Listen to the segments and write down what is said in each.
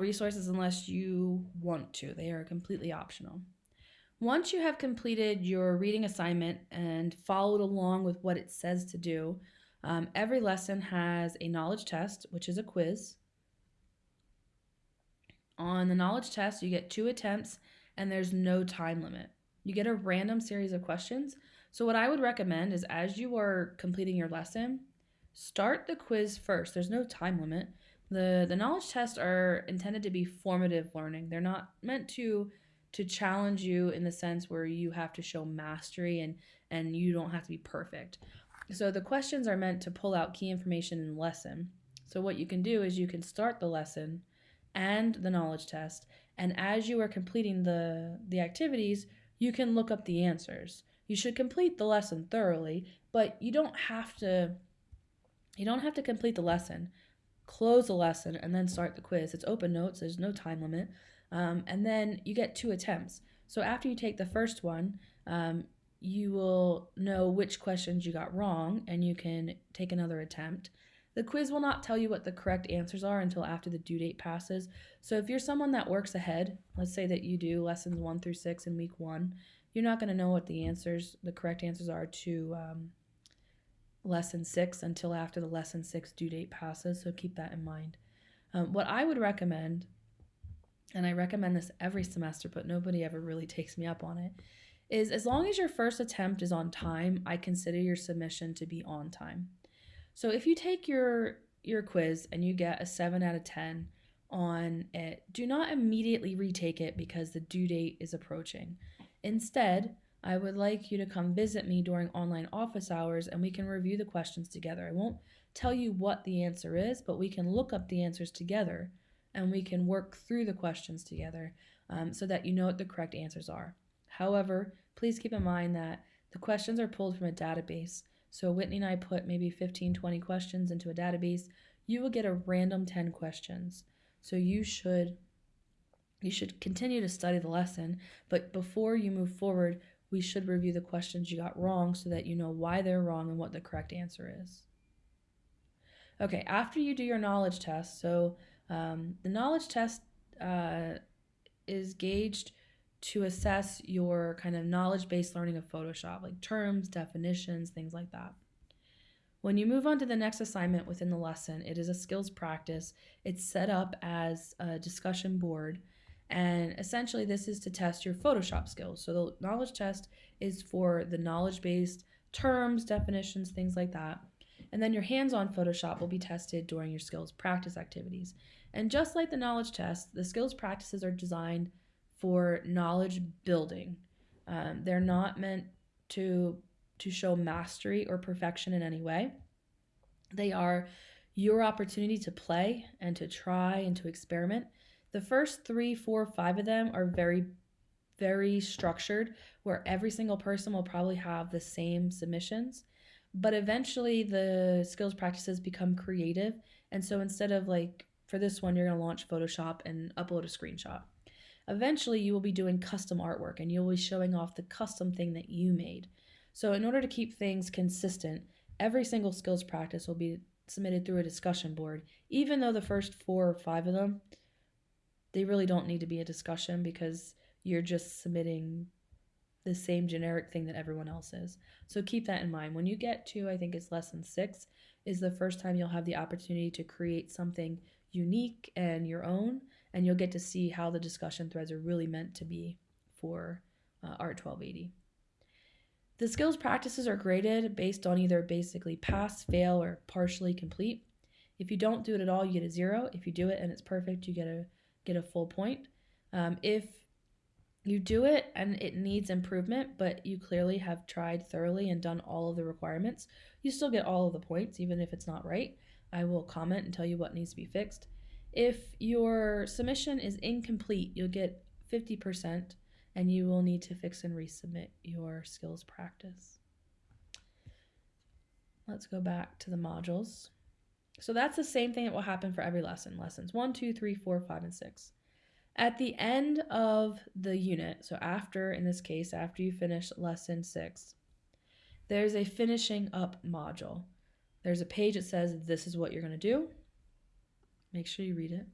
resources unless you want to. They are completely optional. Once you have completed your reading assignment and followed along with what it says to do, um, every lesson has a knowledge test, which is a quiz. On the knowledge test, you get two attempts and there's no time limit. You get a random series of questions. So, what I would recommend is as you are completing your lesson, start the quiz first. There's no time limit. The, the knowledge tests are intended to be formative learning, they're not meant to to challenge you in the sense where you have to show mastery and and you don't have to be perfect. So the questions are meant to pull out key information in the lesson. So what you can do is you can start the lesson and the knowledge test and as you are completing the the activities, you can look up the answers. You should complete the lesson thoroughly, but you don't have to you don't have to complete the lesson. Close the lesson and then start the quiz. It's open notes, there's no time limit. Um, and then you get two attempts. So after you take the first one, um, you will know which questions you got wrong and you can take another attempt. The quiz will not tell you what the correct answers are until after the due date passes. So if you're someone that works ahead, let's say that you do lessons one through six in week one, you're not going to know what the answers, the correct answers are to um, lesson six until after the lesson six due date passes. So keep that in mind. Um, what I would recommend and I recommend this every semester, but nobody ever really takes me up on it, is as long as your first attempt is on time, I consider your submission to be on time. So if you take your your quiz and you get a 7 out of 10 on it, do not immediately retake it because the due date is approaching. Instead, I would like you to come visit me during online office hours and we can review the questions together. I won't tell you what the answer is, but we can look up the answers together and we can work through the questions together um, so that you know what the correct answers are. However, please keep in mind that the questions are pulled from a database. So Whitney and I put maybe 15, 20 questions into a database. You will get a random 10 questions. So you should you should continue to study the lesson, but before you move forward, we should review the questions you got wrong so that you know why they're wrong and what the correct answer is. Okay, after you do your knowledge test, so um, the knowledge test uh, is gauged to assess your kind of knowledge based learning of Photoshop, like terms, definitions, things like that. When you move on to the next assignment within the lesson, it is a skills practice. It's set up as a discussion board, and essentially, this is to test your Photoshop skills. So, the knowledge test is for the knowledge based terms, definitions, things like that. And then your hands on Photoshop will be tested during your skills practice activities. And just like the knowledge test, the skills practices are designed for knowledge building. Um, they're not meant to to show mastery or perfection in any way. They are your opportunity to play and to try and to experiment. The first three, four, five of them are very, very structured, where every single person will probably have the same submissions. But eventually, the skills practices become creative. And so instead of like for this one, you're going to launch Photoshop and upload a screenshot. Eventually, you will be doing custom artwork and you'll be showing off the custom thing that you made. So, in order to keep things consistent, every single skills practice will be submitted through a discussion board, even though the first four or five of them, they really don't need to be a discussion because you're just submitting the same generic thing that everyone else is. So keep that in mind. When you get to, I think it's lesson six, is the first time you'll have the opportunity to create something unique and your own, and you'll get to see how the discussion threads are really meant to be for uh, Art 1280. The skills practices are graded based on either basically pass, fail, or partially complete. If you don't do it at all, you get a zero. If you do it and it's perfect, you get a get a full point. Um, if you do it and it needs improvement, but you clearly have tried thoroughly and done all of the requirements, you still get all of the points, even if it's not right. I will comment and tell you what needs to be fixed. If your submission is incomplete, you'll get 50% and you will need to fix and resubmit your skills practice. Let's go back to the modules. So that's the same thing that will happen for every lesson. Lessons one, two, three, four, five, and 6. At the end of the unit, so after, in this case, after you finish lesson 6, there's a finishing up module. There's a page that says this is what you're going to do. Make sure you read it.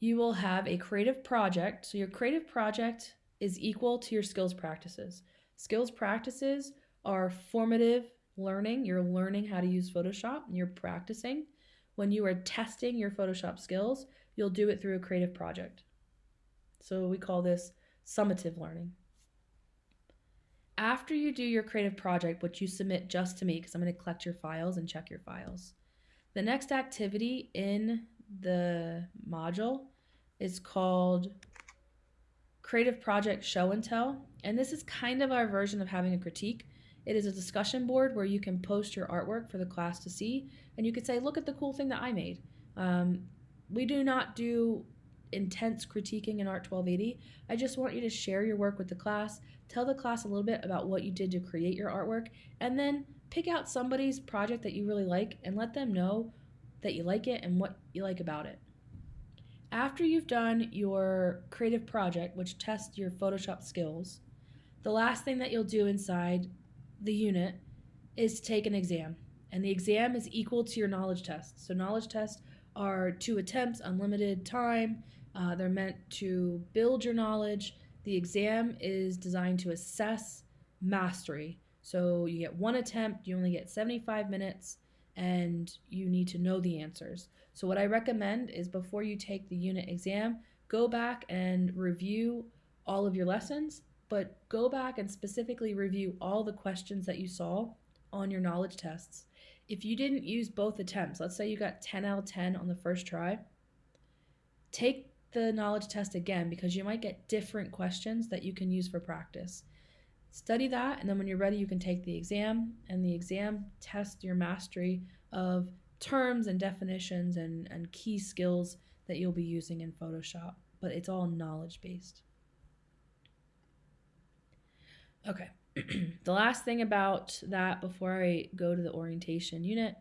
you will have a creative project. So your creative project is equal to your skills practices. Skills practices are formative learning. You're learning how to use Photoshop and you're practicing. When you are testing your Photoshop skills, you'll do it through a creative project. So we call this summative learning. After you do your creative project, which you submit just to me, because I'm going to collect your files and check your files, the next activity in the module is called Creative Project Show and Tell. And this is kind of our version of having a critique. It is a discussion board where you can post your artwork for the class to see, and you could say, look at the cool thing that I made. Um, we do not do intense critiquing in Art 1280. I just want you to share your work with the class, tell the class a little bit about what you did to create your artwork, and then pick out somebody's project that you really like and let them know that you like it and what you like about it. After you've done your creative project, which tests your Photoshop skills, the last thing that you'll do inside the unit is to take an exam. And the exam is equal to your knowledge test. So, knowledge tests are two attempts, unlimited time. Uh, they're meant to build your knowledge. The exam is designed to assess mastery. So, you get one attempt, you only get 75 minutes, and you need to know the answers. So, what I recommend is before you take the unit exam, go back and review all of your lessons but go back and specifically review all the questions that you saw on your knowledge tests. If you didn't use both attempts, let's say you got 10 out of 10 on the first try, take the knowledge test again because you might get different questions that you can use for practice. Study that, and then when you're ready, you can take the exam, and the exam tests your mastery of terms and definitions and, and key skills that you'll be using in Photoshop. But it's all knowledge based. Okay. the last thing about that before I go to the orientation unit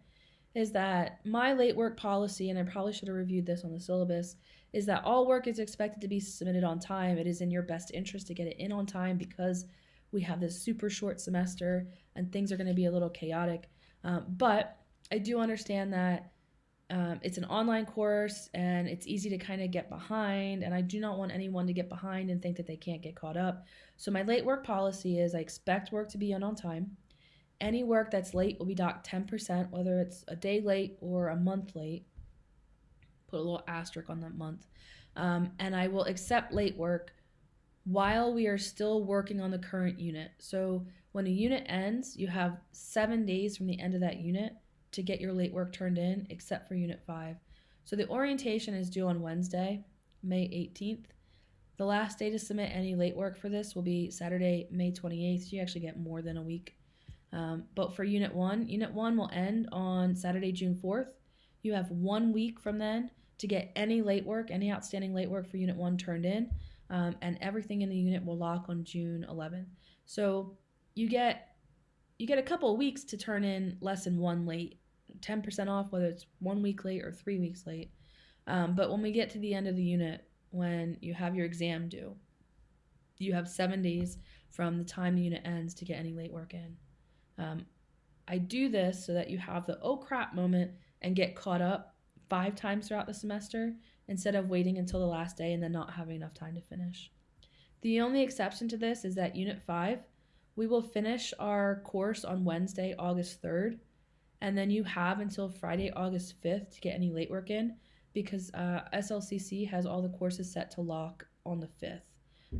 is that my late work policy, and I probably should have reviewed this on the syllabus, is that all work is expected to be submitted on time. It is in your best interest to get it in on time because we have this super short semester and things are going to be a little chaotic. Um, but I do understand that um, it's an online course and it's easy to kind of get behind, and I do not want anyone to get behind and think that they can't get caught up. So, my late work policy is I expect work to be in on time. Any work that's late will be docked 10%, whether it's a day late or a month late. Put a little asterisk on that month. Um, and I will accept late work while we are still working on the current unit. So, when a unit ends, you have seven days from the end of that unit to get your late work turned in, except for Unit 5. So the orientation is due on Wednesday, May 18th. The last day to submit any late work for this will be Saturday, May 28th. You actually get more than a week. Um, but for Unit 1, Unit 1 will end on Saturday, June 4th. You have one week from then to get any late work, any outstanding late work for Unit 1 turned in, um, and everything in the unit will lock on June 11th. So you get you get a couple weeks to turn in lesson one late 10% off, whether it's one week late or three weeks late. Um, but when we get to the end of the unit, when you have your exam due, you have seven days from the time the unit ends to get any late work in. Um, I do this so that you have the oh crap moment and get caught up five times throughout the semester instead of waiting until the last day and then not having enough time to finish. The only exception to this is that Unit 5, we will finish our course on Wednesday, August 3rd, and then you have until Friday, August 5th to get any late work in because uh, SLCC has all the courses set to lock on the 5th.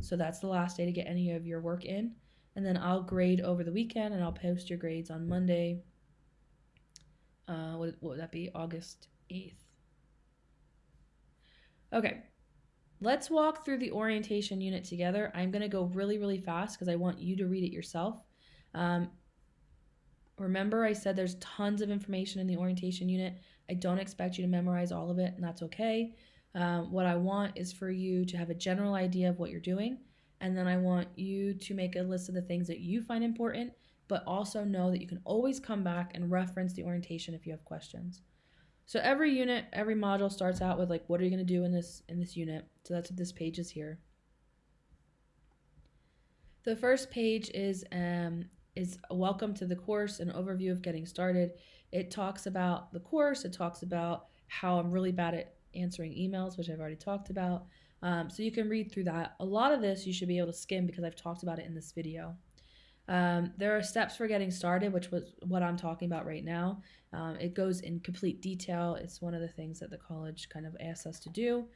So that's the last day to get any of your work in. And then I'll grade over the weekend and I'll post your grades on Monday. Uh, what, what would that be? August 8th. Okay, let's walk through the orientation unit together. I'm going to go really, really fast because I want you to read it yourself. Um, Remember, I said there's tons of information in the orientation unit. I don't expect you to memorize all of it, and that's okay. Um, what I want is for you to have a general idea of what you're doing, and then I want you to make a list of the things that you find important, but also know that you can always come back and reference the orientation if you have questions. So every unit, every module starts out with like, what are you going to do in this in this unit? So that's what this page is here. The first page is um, is welcome to the course, an overview of getting started. It talks about the course, it talks about how I'm really bad at answering emails, which I've already talked about. Um, so you can read through that. A lot of this you should be able to skim because I've talked about it in this video. Um, there are steps for getting started, which was what I'm talking about right now. Um, it goes in complete detail. It's one of the things that the college kind of asks us to do.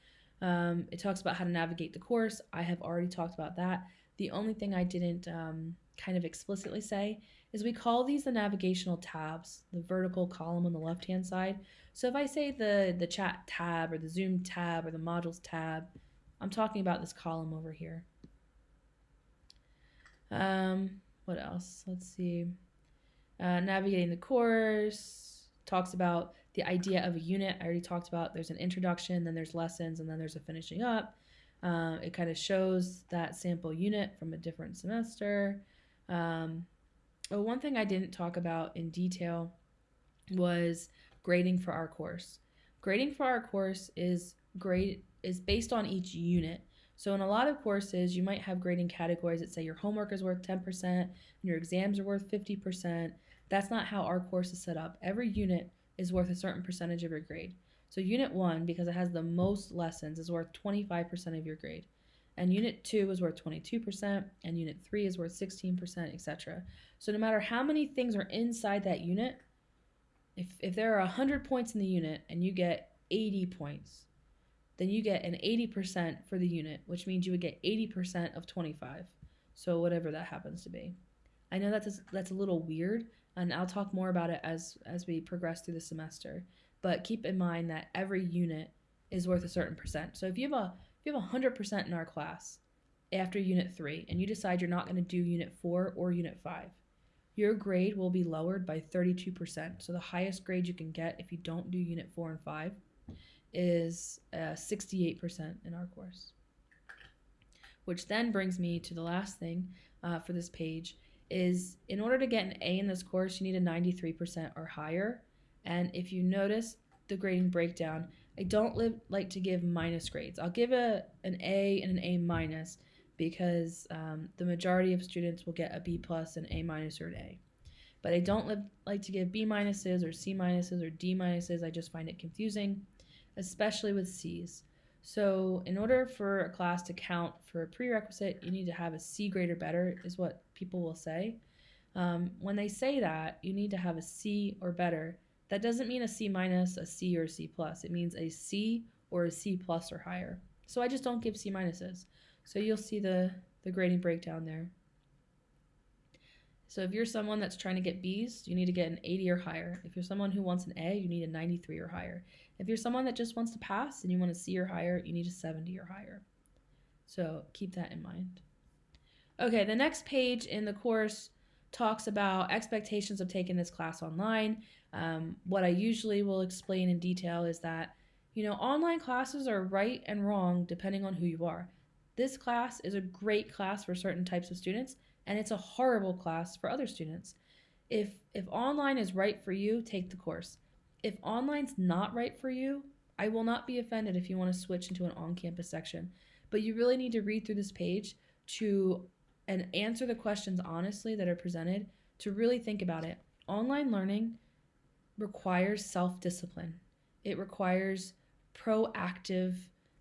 Um, it talks about how to navigate the course. I have already talked about that. The only thing I didn't um, kind of explicitly say is we call these the navigational tabs, the vertical column on the left hand side. So if I say the, the chat tab or the Zoom tab or the modules tab, I'm talking about this column over here. Um, what else? Let's see. Uh, navigating the course talks about the idea of a unit. I already talked about there's an introduction, then there's lessons, and then there's a finishing up. Um, it kind of shows that sample unit from a different semester. Um, oh, one thing I didn't talk about in detail was grading for our course. Grading for our course is grade is based on each unit. So in a lot of courses, you might have grading categories that say your homework is worth 10% and your exams are worth 50%. That's not how our course is set up. Every unit is worth a certain percentage of your grade. So unit 1 because it has the most lessons is worth 25% of your grade. And unit 2 is worth 22% and unit 3 is worth 16%, etc. So no matter how many things are inside that unit, if if there are 100 points in the unit and you get 80 points, then you get an 80% for the unit, which means you would get 80% of 25. So whatever that happens to be. I know that's a, that's a little weird, and I'll talk more about it as as we progress through the semester. But keep in mind that every unit is worth a certain percent. So if you have a if you have 100% in our class after unit 3 and you decide you're not going to do unit 4 or unit 5, your grade will be lowered by 32%. So the highest grade you can get if you don't do unit 4 and 5 is uh, 68% in our course. Which then brings me to the last thing uh, for this page is in order to get an A in this course, you need a 93% or higher. And if you notice the grading breakdown, I don't live, like to give minus grades. I'll give a an A and an A minus because um, the majority of students will get a B plus, an A minus, or an A. But I don't live, like to give B minuses or C minuses or D minuses. I just find it confusing especially with C's. So, in order for a class to count for a prerequisite, you need to have a C grade or better, is what people will say. Um, when they say that, you need to have a C or better. That doesn't mean a C minus, a C, or a C plus. It means a C or a C plus or higher. So I just don't give C minuses. So you'll see the, the grading breakdown there. So if you're someone that's trying to get B's, you need to get an 80 or higher. If you're someone who wants an A, you need a 93 or higher. If you're someone that just wants to pass and you want a C or higher, you need a 70 or higher. So keep that in mind. Okay, the next page in the course talks about expectations of taking this class online. Um, what I usually will explain in detail is that, you know, online classes are right and wrong depending on who you are. This class is a great class for certain types of students, and it's a horrible class for other students. If if online is right for you, take the course. If online's not right for you, I will not be offended if you want to switch into an on-campus section. But you really need to read through this page to and answer the questions honestly that are presented to really think about it. Online learning requires self-discipline. It requires proactive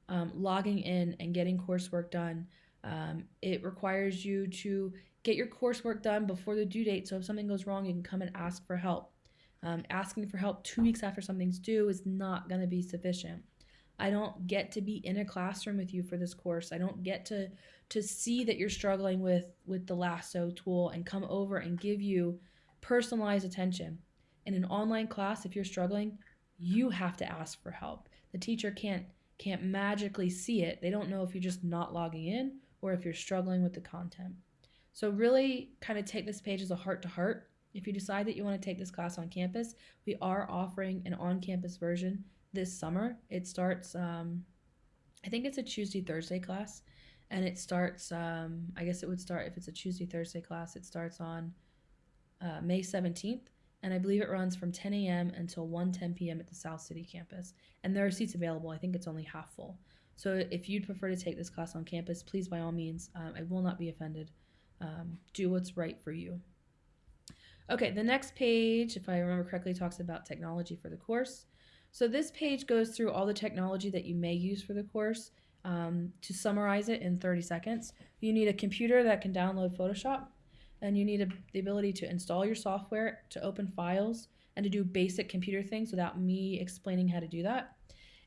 um, logging in and getting coursework done. Um, it requires you to get your coursework done before the due date so if something goes wrong, you can come and ask for help. Um, asking for help two weeks after something's due is not going to be sufficient. I don't get to be in a classroom with you for this course. I don't get to to see that you're struggling with with the lasso tool and come over and give you personalized attention. In an online class, if you're struggling, you have to ask for help. The teacher can't can't magically see it. They don't know if you're just not logging in or if you're struggling with the content. So really kind of take this page as a heart to heart if you decide that you want to take this class on campus, we are offering an on campus version this summer. It starts, um, I think it's a Tuesday, Thursday class, and it starts, um, I guess it would start, if it's a Tuesday, Thursday class, it starts on uh, May 17th. And I believe it runs from 10 a.m. until 1 10 p.m. at the South City campus. And there are seats available. I think it's only half full. So if you'd prefer to take this class on campus, please, by all means, um, I will not be offended. Um, do what's right for you. Okay, the next page, if I remember correctly, talks about technology for the course. So this page goes through all the technology that you may use for the course. Um, to summarize it in 30 seconds, you need a computer that can download Photoshop, and you need a, the ability to install your software, to open files, and to do basic computer things without me explaining how to do that.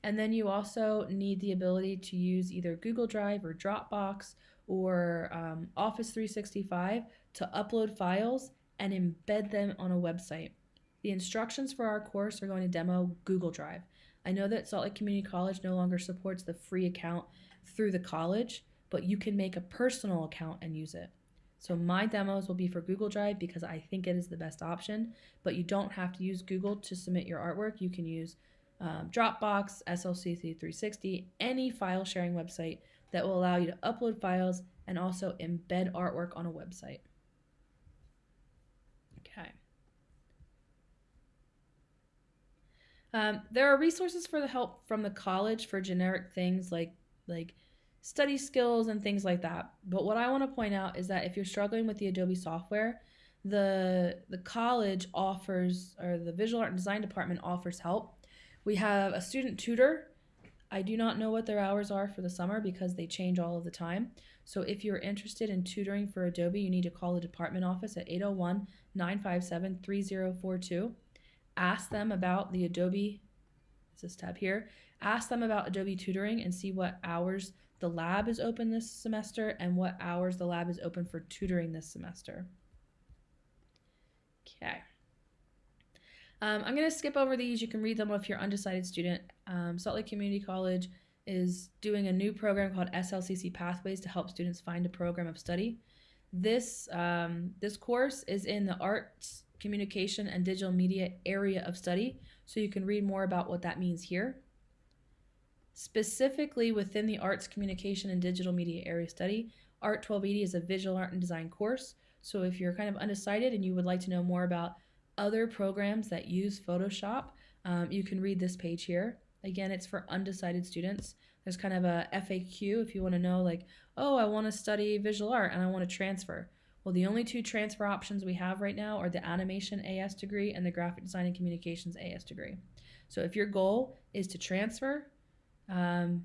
And then you also need the ability to use either Google Drive or Dropbox or um, Office 365 to upload files and embed them on a website. The instructions for our course are going to demo Google Drive. I know that Salt Lake Community College no longer supports the free account through the college, but you can make a personal account and use it. So my demos will be for Google Drive because I think it is the best option, but you don't have to use Google to submit your artwork. You can use um, Dropbox, SLC 360, any file sharing website that will allow you to upload files and also embed artwork on a website. Okay. Um, there are resources for the help from the college for generic things like like study skills and things like that. But what I want to point out is that if you're struggling with the Adobe software, the the college offers or the visual art and design department offers help. We have a student tutor. I do not know what their hours are for the summer because they change all of the time. So if you're interested in tutoring for Adobe, you need to call the department office at 801 957 3042. Ask them about the Adobe, this tab here. Ask them about Adobe tutoring and see what hours the lab is open this semester and what hours the lab is open for tutoring this semester. Okay. Um, I'm going to skip over these. You can read them if you're undecided student. Um, Salt Lake Community College is doing a new program called SLCC Pathways to help students find a program of study. This, um, this course is in the Arts, Communication, and Digital Media area of study, so you can read more about what that means here. Specifically within the Arts, Communication, and Digital Media area study, Art 1280 is a visual art and design course. So if you're kind of undecided and you would like to know more about other programs that use Photoshop, um, you can read this page here. Again, it's for undecided students. There's kind of a FAQ if you want to know, like, oh, I want to study visual art and I want to transfer. Well, the only two transfer options we have right now are the animation AS degree and the graphic design and communications AS degree. So if your goal is to transfer, um,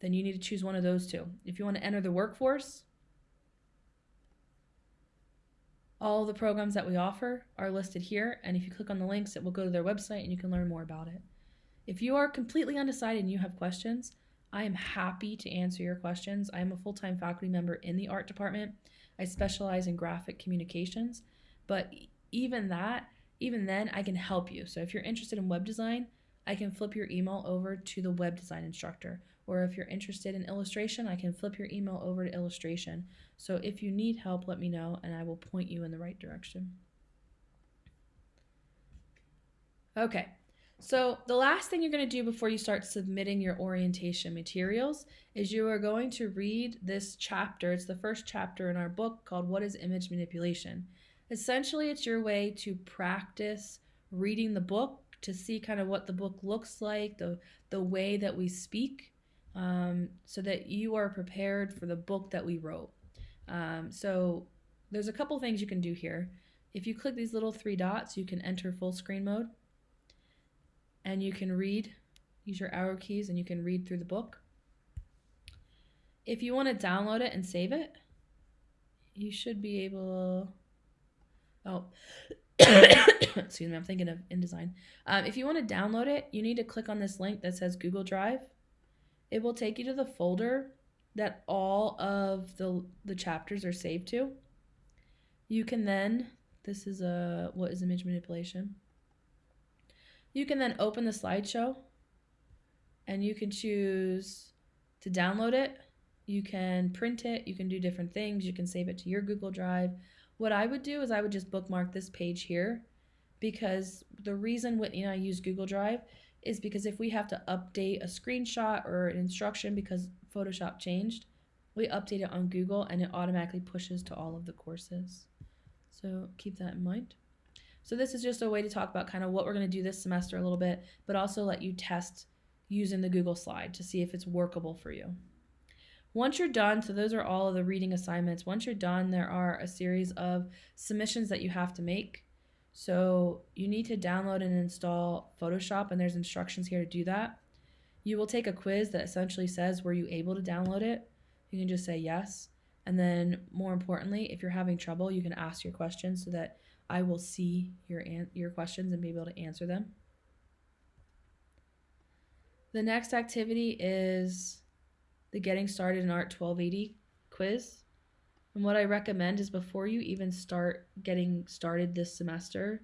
then you need to choose one of those two. If you want to enter the workforce, all the programs that we offer are listed here, and if you click on the links, it will go to their website and you can learn more about it. If you are completely undecided and you have questions, I am happy to answer your questions. I am a full time faculty member in the art department. I specialize in graphic communications, but even that, even then, I can help you. So if you're interested in web design, I can flip your email over to the web design instructor. Or if you're interested in illustration, I can flip your email over to illustration. So if you need help, let me know and I will point you in the right direction. Okay, so the last thing you're going to do before you start submitting your orientation materials is you are going to read this chapter. It's the first chapter in our book called What is Image Manipulation? Essentially, it's your way to practice reading the book to see kind of what the book looks like, the, the way that we speak, um, so that you are prepared for the book that we wrote. Um, so there's a couple things you can do here. If you click these little three dots, you can enter full screen mode and you can read, use your arrow keys, and you can read through the book. If you want to download it and save it, you should be able. Oh, excuse me, I'm thinking of InDesign. Um, if you want to download it, you need to click on this link that says Google Drive. It will take you to the folder that all of the, the chapters are saved to. You can then, this is a, what is image manipulation? You can then open the slideshow and you can choose to download it. You can print it. You can do different things. You can save it to your Google Drive. What I would do is I would just bookmark this page here because the reason Whitney and I use Google Drive is because if we have to update a screenshot or an instruction because Photoshop changed, we update it on Google and it automatically pushes to all of the courses. So keep that in mind. So this is just a way to talk about kind of what we're going to do this semester a little bit, but also let you test using the Google slide to see if it's workable for you. Once you're done, so those are all of the reading assignments. Once you're done, there are a series of submissions that you have to make. So you need to download and install Photoshop, and there's instructions here to do that. You will take a quiz that essentially says, Were you able to download it? You can just say yes. And then, more importantly, if you're having trouble, you can ask your questions so that I will see your, your questions and be able to answer them. The next activity is the Getting Started in Art 1280 quiz. And what I recommend is before you even start getting started this semester,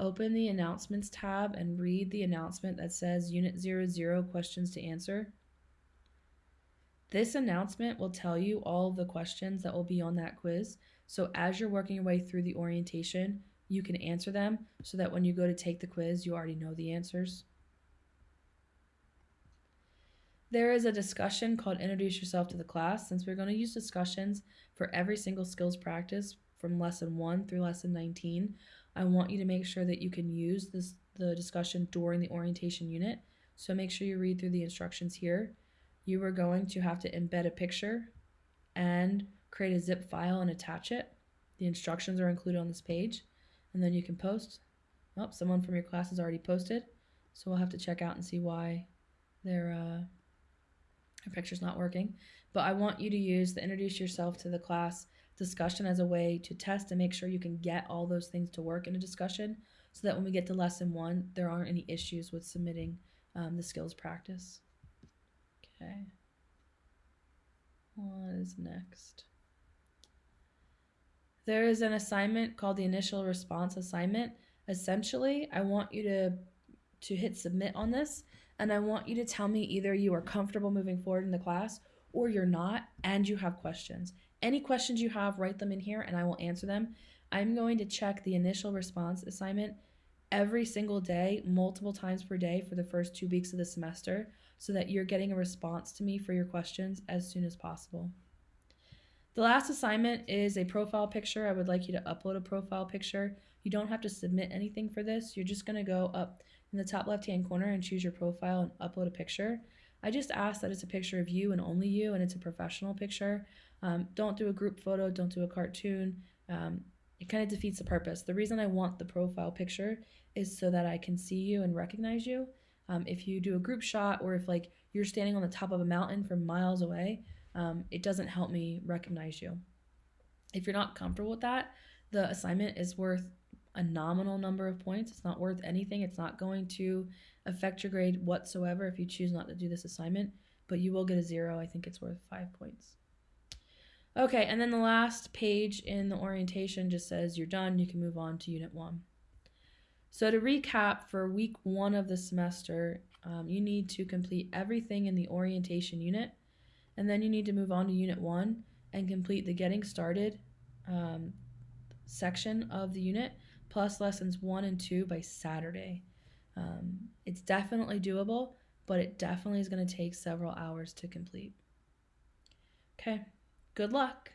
open the announcements tab and read the announcement that says Unit 00 questions to answer. This announcement will tell you all the questions that will be on that quiz. So as you're working your way through the orientation, you can answer them so that when you go to take the quiz, you already know the answers. There is a discussion called Introduce Yourself to the Class. Since we're going to use discussions for every single skills practice from lesson 1 through lesson 19, I want you to make sure that you can use this the discussion during the orientation unit. So make sure you read through the instructions here. You are going to have to embed a picture and create a zip file and attach it. The instructions are included on this page, and then you can post. Oh, someone from your class has already posted, so we'll have to check out and see why their uh, their picture's not working. But I want you to use the introduce yourself to the class discussion as a way to test and make sure you can get all those things to work in a discussion so that when we get to lesson one, there aren't any issues with submitting um, the skills practice. Okay. What is next? There is an assignment called the initial response assignment. Essentially, I want you to to hit submit on this and I want you to tell me either you are comfortable moving forward in the class or you're not and you have questions. Any questions you have, write them in here and I will answer them. I'm going to check the initial response assignment every single day, multiple times per day for the first two weeks of the semester so that you're getting a response to me for your questions as soon as possible. The last assignment is a profile picture. I would like you to upload a profile picture. You don't have to submit anything for this. You're just going to go up in the top left hand corner and choose your profile and upload a picture. I just ask that it's a picture of you and only you, and it's a professional picture. Um, don't do a group photo, don't do a cartoon. Um, it kind of defeats the purpose. The reason I want the profile picture is so that I can see you and recognize you. Um, if you do a group shot or if like you're standing on the top of a mountain from miles away, um, it doesn't help me recognize you. If you're not comfortable with that, the assignment is worth a nominal number of points. It's not worth anything. It's not going to affect your grade whatsoever if you choose not to do this assignment, but you will get a zero. I think it's worth five points. Okay, and then the last page in the orientation just says you're done. You can move on to Unit 1. So, to recap for week one of the semester, um, you need to complete everything in the orientation unit, and then you need to move on to Unit 1 and complete the Getting Started um, section of the unit plus lessons 1 and 2 by Saturday. Um, it's definitely doable, but it definitely is going to take several hours to complete. Okay, good luck.